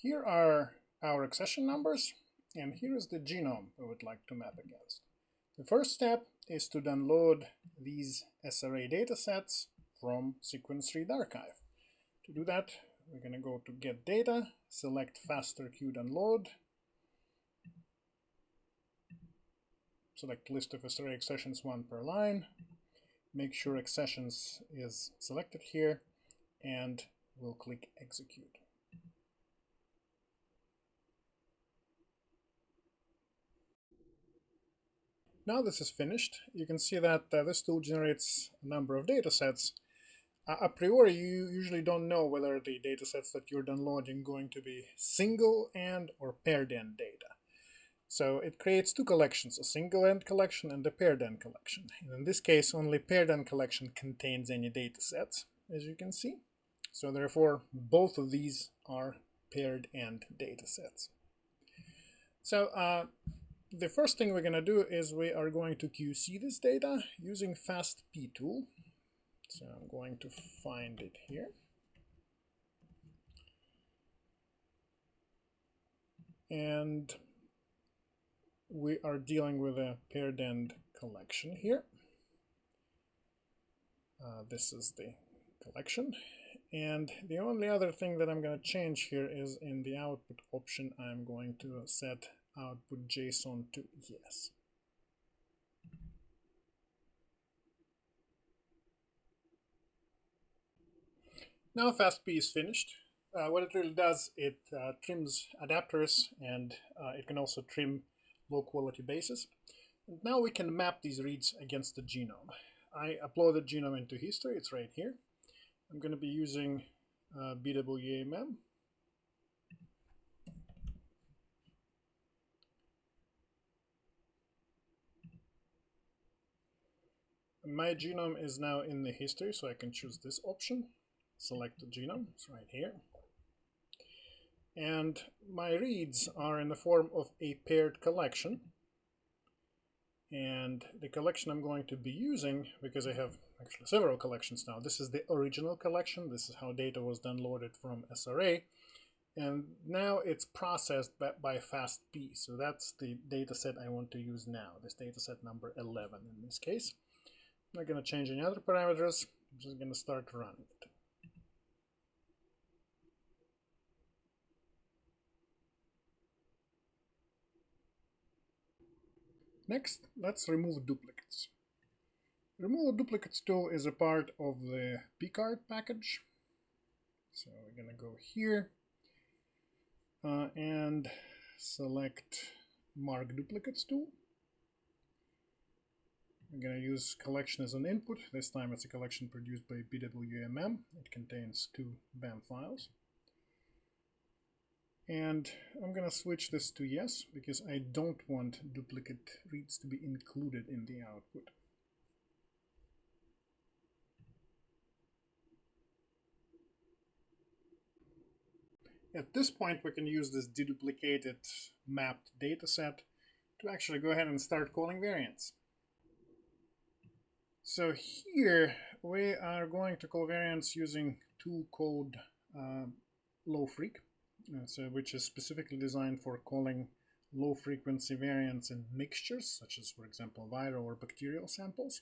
Here are our accession numbers, and here is the genome we would like to map against. The first step is to download these SRA datasets from Sequence Read Archive. To do that, we're going to go to Get Data, select FasterQ Download, select List of SRA accessions one per line, make sure accessions is selected here, and we'll click Execute. Now this is finished, you can see that uh, this tool generates a number of data sets. Uh, a priori, you usually don't know whether the data sets that you're downloading going to be single end or paired end data. So it creates two collections, a single end collection and a paired end collection. And in this case, only paired end collection contains any data sets, as you can see. So therefore, both of these are paired end data sets. So uh, the first thing we're going to do is we are going to QC this data using FastP tool. So I'm going to find it here. And we are dealing with a paired end collection here. Uh, this is the collection. And the only other thing that I'm going to change here is in the output option, I'm going to set output JSON to yes. Now FastP is finished. Uh, what it really does, it uh, trims adapters and uh, it can also trim low quality bases. And now we can map these reads against the genome. I uploaded genome into history, it's right here. I'm going to be using uh, my genome is now in the history, so I can choose this option. Select the genome, it's right here. And my reads are in the form of a paired collection. And the collection I'm going to be using, because I have actually several collections now, this is the original collection. This is how data was downloaded from SRA. And now it's processed by, FastP. So that's the data set I want to use now, this data set number 11 in this case. Not going to change any other parameters. I'm just going to start running it. Next, let's remove duplicates. Remove duplicates tool is a part of the Picard package. So we're going to go here uh, and select mark duplicates tool. I'm going to use collection as an input. This time it's a collection produced by BWA-MEM. It contains two BAM files. And I'm going to switch this to yes, because I don't want duplicate reads to be included in the output. At this point, we can use this deduplicated mapped dataset to actually go ahead and start calling variants. So here we are going to call variants using tool called uh, LoFreq, uh, so which is specifically designed for calling low frequency variants in mixtures, such as, for example, viral or bacterial samples.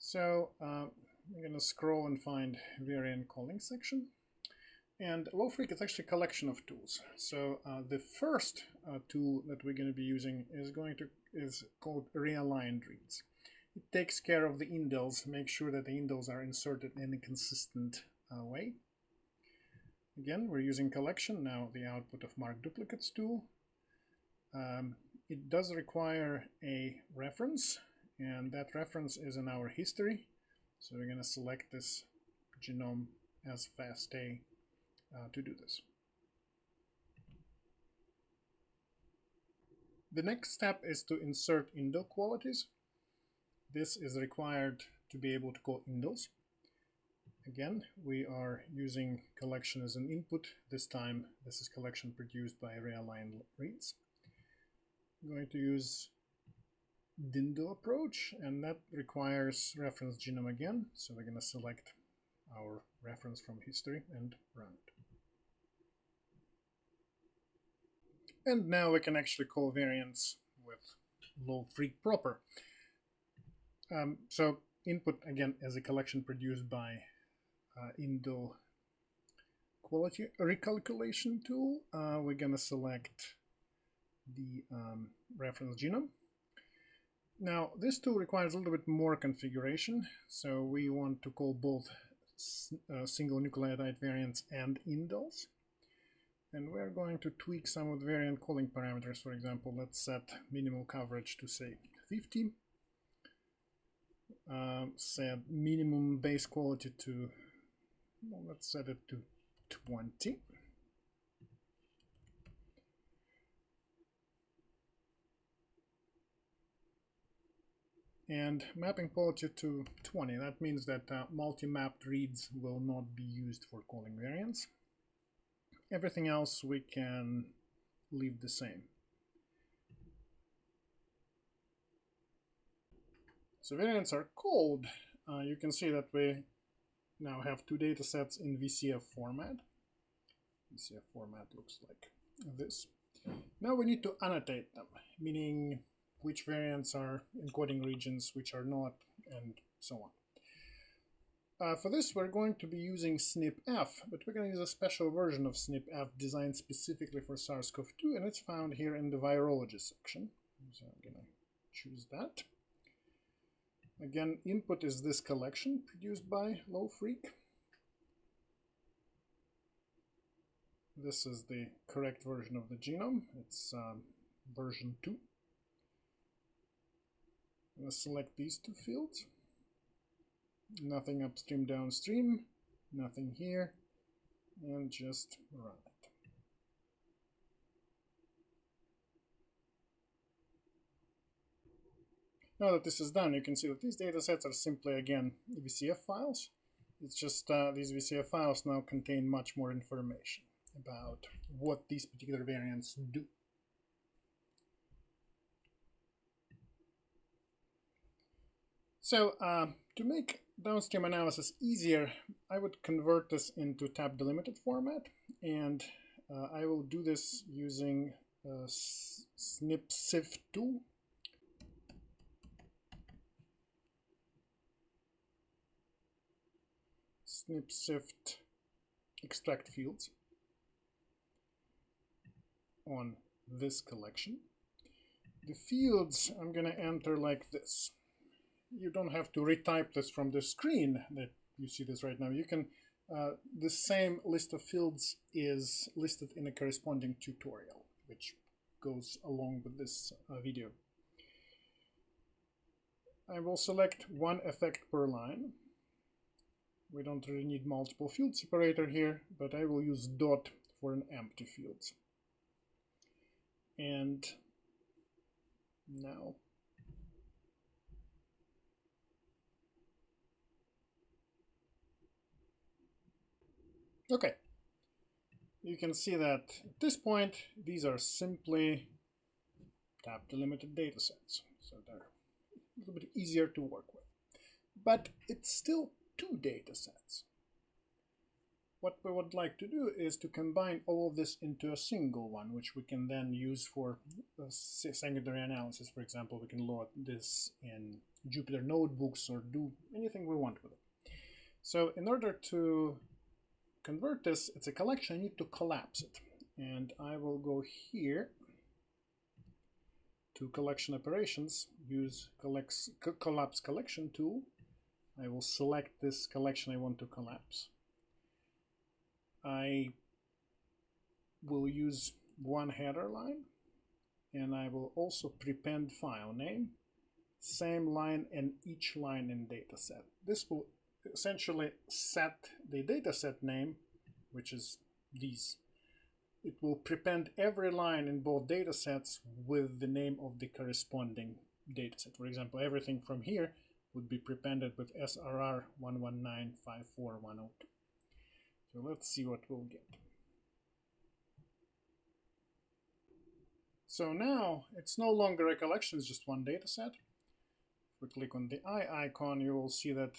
So uh, I'm going to scroll and find variant calling section. And LoFreq is actually a collection of tools. So uh, the first uh, tool that we're going to be using is going to is called realigned reads. It takes care of the indels, make sure that the indels are inserted in a consistent uh, way. Again, we're using collection, now the output of mark duplicates tool. Um, it does require a reference, and that reference is in our history. So we're going to select this genome as FASTA uh, to do this. The next step is to insert indel qualities. This is required to be able to call indels. Again, we are using collection as an input. This time, this is collection produced by realigned reads. I'm going to use Dindel approach, and that requires reference genome again. So we're going to select our reference from history and run it. And now we can actually call variants with low freq proper. Um, so input again as a collection produced by uh, Indel quality recalculation tool. Uh, we're gonna select the um, reference genome. Now this tool requires a little bit more configuration, so we want to call both uh, single nucleotide variants and indels. And we're going to tweak some of the variant calling parameters. For example, let's set minimal coverage to say 50. Um, set minimum base quality to, well, let's set it to 20. and mapping quality to 20. That means that uh, multi-mapped reads will not be used for calling variants. Everything else we can leave the same. So variants are called. Uh, you can see that we now have two data sets in VCF format. VCF format looks like this. Now we need to annotate them, meaning which variants are encoding regions, which are not, and so on. Uh, for this, we're going to be using SnpEff, but we're going to use a special version of SnpEff designed specifically for SARS-CoV-2, and it's found here in the virology section. So I'm going to choose that. Again, input is this collection produced by LoFreq. This is the correct version of the genome. It's um, version 2. I'm going to select these two fields. Nothing upstream, downstream, nothing here, and just run it. Now that this is done, you can see that these datasets are simply, again, VCF files. It's just uh, these VCF files now contain much more information about what these particular variants do. So uh, to make downstream analysis easier, I would convert this into tab delimited format. And uh, I will do this using uh, SnpSift 2 shift extract fields on this collection. The fields I'm going to enter like this. You don't have to retype this from the screen that you see this right now. You can, uh, the same list of fields is listed in a corresponding tutorial, which goes along with this uh, video. I will select one effect per line. We don't really need multiple field separator here, but I will use dot for an empty field. And now Okay. You can see that at this point, these are simply tab delimited data sets. So they're a little bit easier to work with. But it's still two data sets. What we would like to do is to combine all of this into a single one, which we can then use for uh, secondary analysis. For example, we can load this in Jupyter notebooks or do anything we want with it. So in order to convert this, it's a collection, I need to collapse it. And I will go here to collection operations, use collects, collapse collection tool. I will select this collection I want to collapse. I will use one header line and I will also prepend file name, same line and each line in dataset. This will essentially set the dataset name, which is these. It will prepend every line in both datasets with the name of the corresponding dataset. For example, everything from here would be prepended with SRR 1195412. So let's see what we'll get. So now it's no longer a collection, it's just one data set. If we click on the eye icon, you will see that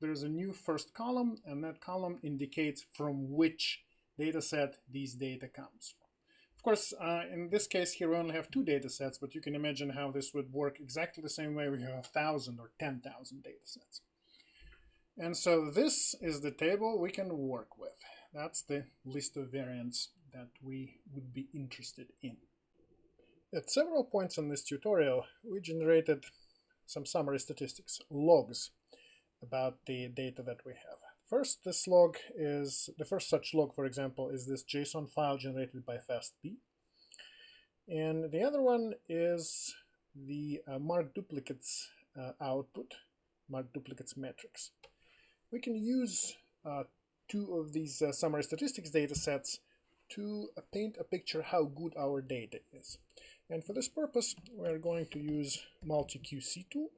there's a new first column and that column indicates from which data set these data comes. Of course, uh, in this case here we only have two data sets, but you can imagine how this would work exactly the same way we have a thousand or 10,000 data sets. And so this is the table we can work with. That's the list of variants that we would be interested in. At several points in this tutorial, we generated some summary statistics, logs, about the data that we have. First, this log is, the first such log, for example, is this JSON file generated by FastP. And the other one is the uh, mark duplicates uh, output, mark duplicates metrics. We can use uh, two of these uh, summary statistics data sets to paint a picture how good our data is. And for this purpose, we're going to use multi-QC tool.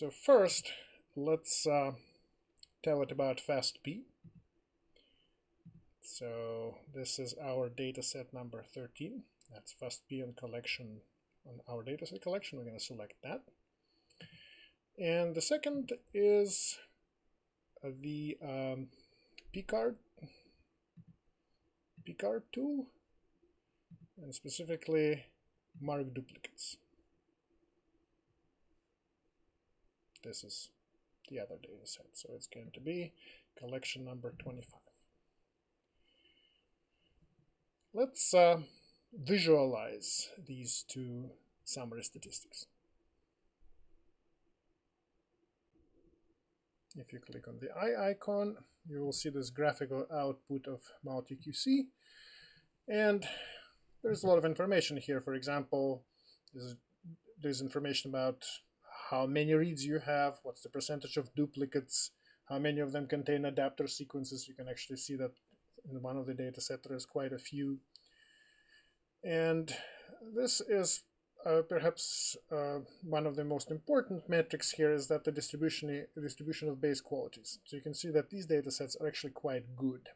So first, let's uh, tell it about FastP. So this is our dataset number 13. That's FastP on collection on our dataset collection. We're going to select that. And the second is the um, Picard Picard tool and specifically mark duplicates this is the other data set so it's going to be collection number 25 let's uh, visualize these two summary statistics If you click on the eye icon, you will see this graphical output of MultiQC. And there's a lot of information here. For example, there's, there's information about how many reads you have, what's the percentage of duplicates, how many of them contain adapter sequences. You can actually see that in one of the data set there's quite a few. And this is uh, perhaps uh, one of the most important metrics here is that the distribution distribution of base qualities. So you can see that these data sets are actually quite good.